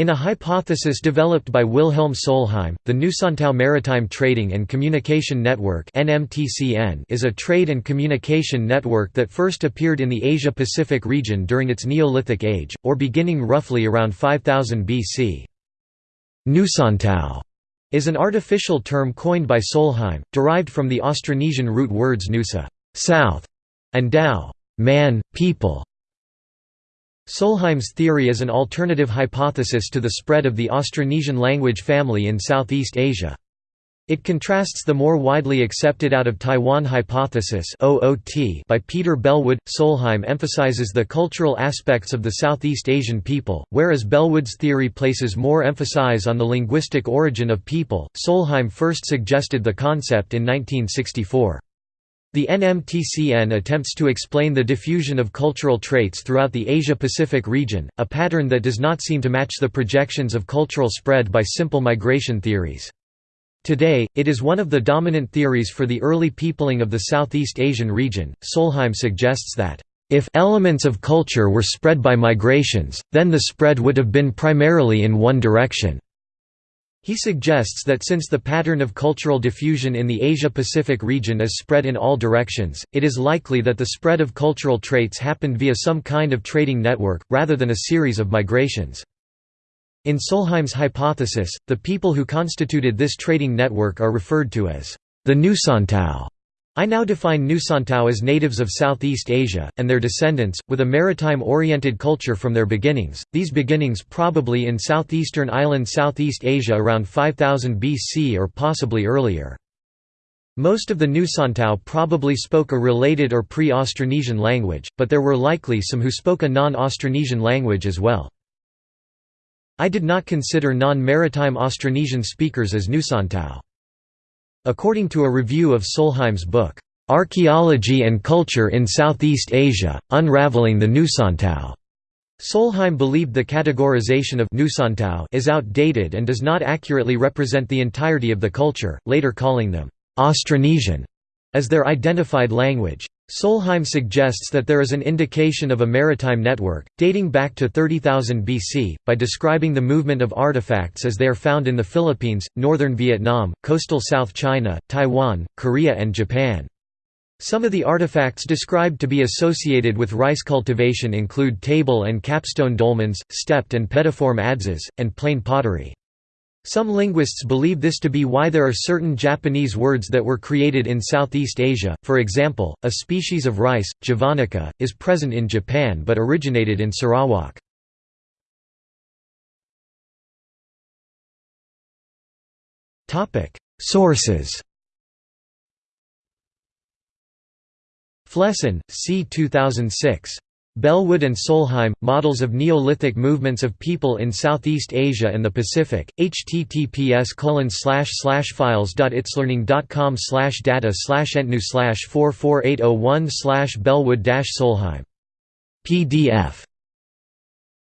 In a hypothesis developed by Wilhelm Solheim, the Nusantao Maritime Trading and Communication Network is a trade and communication network that first appeared in the Asia-Pacific region during its Neolithic age, or beginning roughly around 5000 BC. Nusantao is an artificial term coined by Solheim, derived from the Austronesian root words nusa south", and dao man, people". Solheim's theory is an alternative hypothesis to the spread of the Austronesian language family in Southeast Asia. It contrasts the more widely accepted out of Taiwan hypothesis by Peter Bellwood. Solheim emphasizes the cultural aspects of the Southeast Asian people, whereas Bellwood's theory places more emphasis on the linguistic origin of people. Solheim first suggested the concept in 1964. The NMTCN attempts to explain the diffusion of cultural traits throughout the Asia-Pacific region, a pattern that does not seem to match the projections of cultural spread by simple migration theories. Today, it is one of the dominant theories for the early peopling of the Southeast Asian region. Solheim suggests that, if elements of culture were spread by migrations, then the spread would have been primarily in one direction. He suggests that since the pattern of cultural diffusion in the Asia-Pacific region is spread in all directions, it is likely that the spread of cultural traits happened via some kind of trading network, rather than a series of migrations. In Solheim's hypothesis, the people who constituted this trading network are referred to as the Nusantao. I now define Nusantao as natives of Southeast Asia, and their descendants, with a maritime-oriented culture from their beginnings, these beginnings probably in southeastern island Southeast Asia around 5000 BC or possibly earlier. Most of the Nusantao probably spoke a related or pre-Austronesian language, but there were likely some who spoke a non-Austronesian language as well. I did not consider non-maritime Austronesian speakers as Nusantao. According to a review of Solheim's book, "'Archaeology and Culture in Southeast Asia, Unraveling the Nusantao' Solheim believed the categorization of Nusantao is outdated and does not accurately represent the entirety of the culture, later calling them Austronesian as their identified language. Solheim suggests that there is an indication of a maritime network, dating back to 30,000 BC, by describing the movement of artifacts as they are found in the Philippines, northern Vietnam, coastal South China, Taiwan, Korea and Japan. Some of the artifacts described to be associated with rice cultivation include table and capstone dolmens, stepped and pediform adzes, and plain pottery. Some linguists believe this to be why there are certain Japanese words that were created in Southeast Asia, for example, a species of rice, javanica, is present in Japan but originated in Sarawak. Sources Flesson, C. 2006. Bellwood and Solheim, Models of Neolithic Movements of People in Southeast Asia and the Pacific, https files.itslearning.com data entnu 44801 bellwood solheim. PDF